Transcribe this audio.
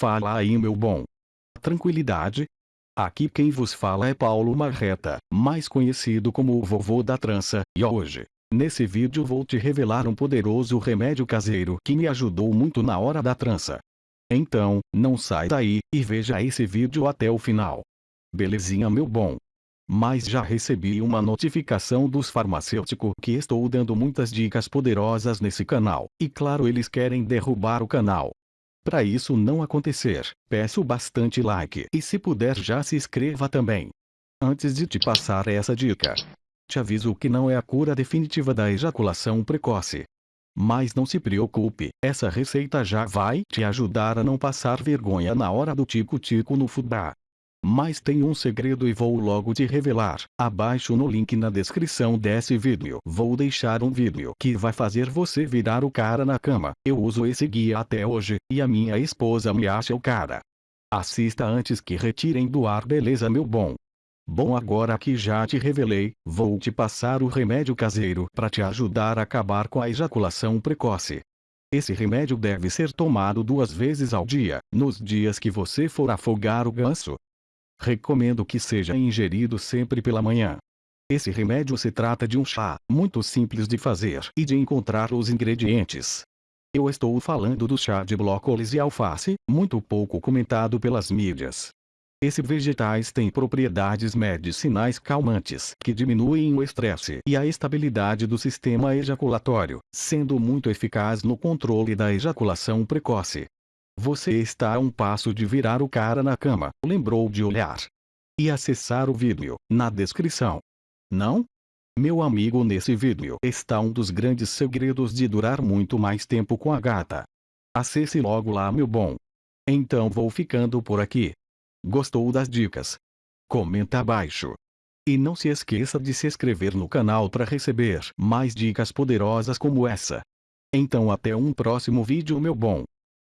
Fala aí meu bom. Tranquilidade? Aqui quem vos fala é Paulo Marreta, mais conhecido como o vovô da trança, e hoje, nesse vídeo vou te revelar um poderoso remédio caseiro que me ajudou muito na hora da trança. Então, não sai daí, e veja esse vídeo até o final. Belezinha meu bom? Mas já recebi uma notificação dos farmacêuticos que estou dando muitas dicas poderosas nesse canal, e claro eles querem derrubar o canal. Para isso não acontecer, peço bastante like e se puder já se inscreva também. Antes de te passar essa dica, te aviso que não é a cura definitiva da ejaculação precoce. Mas não se preocupe, essa receita já vai te ajudar a não passar vergonha na hora do tico-tico no fubá. Mas tem um segredo e vou logo te revelar. Abaixo no link na descrição desse vídeo vou deixar um vídeo que vai fazer você virar o cara na cama. Eu uso esse guia até hoje, e a minha esposa me acha o cara. Assista antes que retirem do ar beleza meu bom. Bom agora que já te revelei, vou te passar o remédio caseiro para te ajudar a acabar com a ejaculação precoce. Esse remédio deve ser tomado duas vezes ao dia, nos dias que você for afogar o ganso, Recomendo que seja ingerido sempre pela manhã. Esse remédio se trata de um chá, muito simples de fazer e de encontrar os ingredientes. Eu estou falando do chá de brócolis e alface, muito pouco comentado pelas mídias. Esses vegetais têm propriedades medicinais calmantes que diminuem o estresse e a estabilidade do sistema ejaculatório, sendo muito eficaz no controle da ejaculação precoce. Você está a um passo de virar o cara na cama, lembrou de olhar. E acessar o vídeo, na descrição. Não? Meu amigo nesse vídeo está um dos grandes segredos de durar muito mais tempo com a gata. Acesse logo lá meu bom. Então vou ficando por aqui. Gostou das dicas? Comenta abaixo. E não se esqueça de se inscrever no canal para receber mais dicas poderosas como essa. Então até um próximo vídeo meu bom.